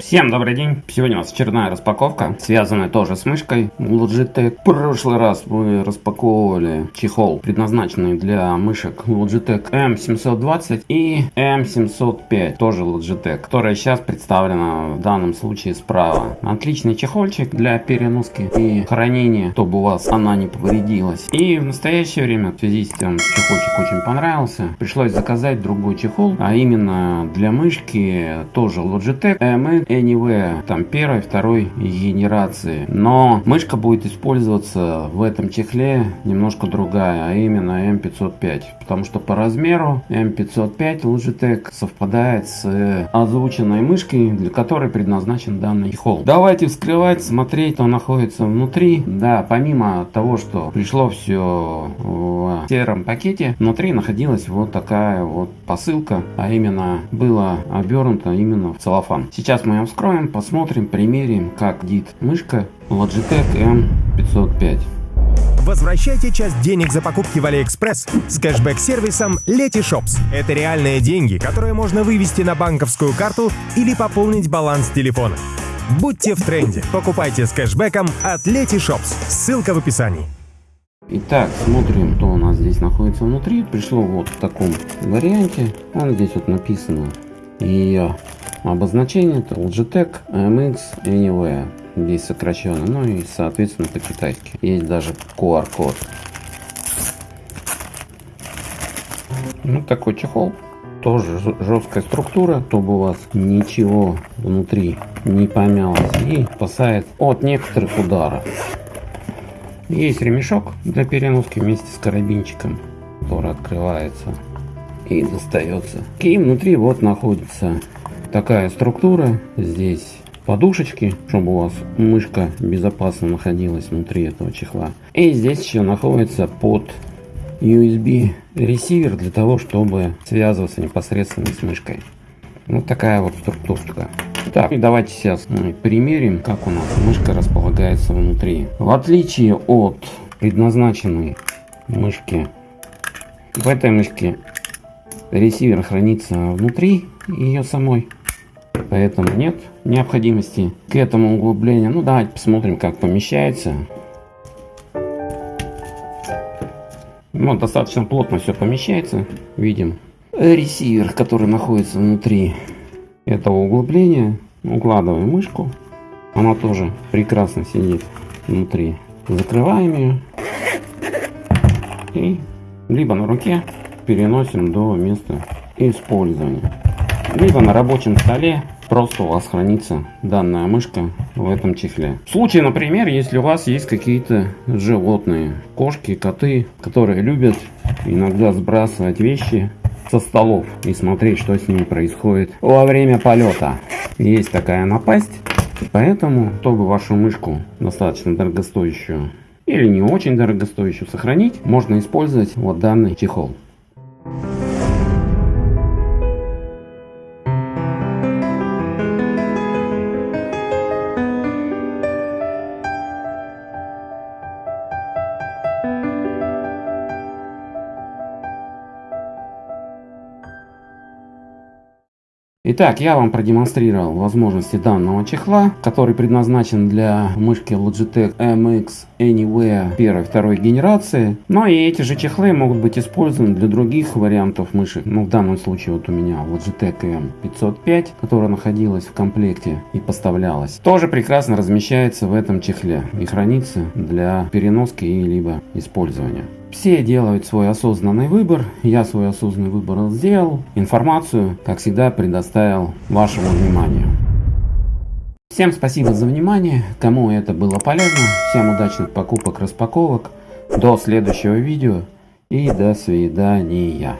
Всем добрый день! Сегодня у нас очередная распаковка, связанная тоже с мышкой Logitech. В прошлый раз мы распаковывали чехол, предназначенный для мышек Logitech M720 и M705, тоже Logitech, которая сейчас представлена в данном случае справа. Отличный чехольчик для переноски и хранения, чтобы у вас она не повредилась. И в настоящее время, в связи с тем, чехольчик очень понравился, пришлось заказать другой чехол, а именно для мышки тоже Logitech M Anywhere, там первой, второй генерации. Но мышка будет использоваться в этом чехле немножко другая, а именно M505. Потому что по размеру M505 Logitech совпадает с озвученной мышкой, для которой предназначен данный чехол. Давайте вскрывать, смотреть, что находится внутри. Да, помимо того, что пришло все в сером пакете, внутри находилась вот такая вот посылка, а именно было обернуто именно в целлофан. Сейчас мы ее вскроем, посмотрим, примерим, как дит мышка Logitech M505. Возвращайте часть денег за покупки в Алиэкспресс с кэшбэк-сервисом Letyshops. Это реальные деньги, которые можно вывести на банковскую карту или пополнить баланс телефона. Будьте в тренде. Покупайте с кэшбэком от Letyshops. Ссылка в описании. Итак, смотрим, что у нас здесь находится внутри. Пришло вот в таком варианте. Вон здесь вот написано ее обозначение. Это Logitech MX Anywhere. Здесь сокращенно. Ну и, соответственно, по-китайски. Есть даже QR-код. Ну, такой чехол. Тоже жесткая структура, чтобы у вас ничего внутри не помялось. И спасает от некоторых ударов. Есть ремешок для переноски вместе с карабинчиком, который открывается и достается. И внутри вот находится такая структура. Здесь подушечки, чтобы у вас мышка безопасно находилась внутри этого чехла. И здесь еще находится под USB ресивер для того, чтобы связываться непосредственно с мышкой. Вот такая вот структурка. Так, и давайте сейчас мы примерим, как у нас мышка располагается внутри. В отличие от предназначенной мышки, в этой мышке ресивер хранится внутри ее самой. Поэтому нет необходимости к этому углублению. Ну давайте посмотрим, как помещается. Ну, достаточно плотно все помещается. Видим ресивер, который находится внутри этого углубления. Укладываем мышку. Она тоже прекрасно сидит внутри. Закрываем ее. И либо на руке переносим до места использования. Либо на рабочем столе просто у вас хранится данная мышка в этом чехле. В случае, например, если у вас есть какие-то животные, кошки, коты, которые любят иногда сбрасывать вещи со столов и смотреть, что с ними происходит во время полета. Есть такая напасть, поэтому, чтобы вашу мышку достаточно дорогостоящую или не очень дорогостоящую сохранить, можно использовать вот данный чехол. Итак, я вам продемонстрировал возможности данного чехла, который предназначен для мышки Logitech MX Anywhere первой второй генерации. Но и эти же чехлы могут быть использованы для других вариантов мышек. Ну, в данном случае вот у меня Logitech M505, которая находилась в комплекте и поставлялась, тоже прекрасно размещается в этом чехле и хранится для переноски и либо использования. Все делают свой осознанный выбор. Я свой осознанный выбор сделал. Информацию, как всегда, предоставил вашему вниманию. Всем спасибо за внимание. Кому это было полезно. Всем удачных покупок, распаковок. До следующего видео. И до свидания.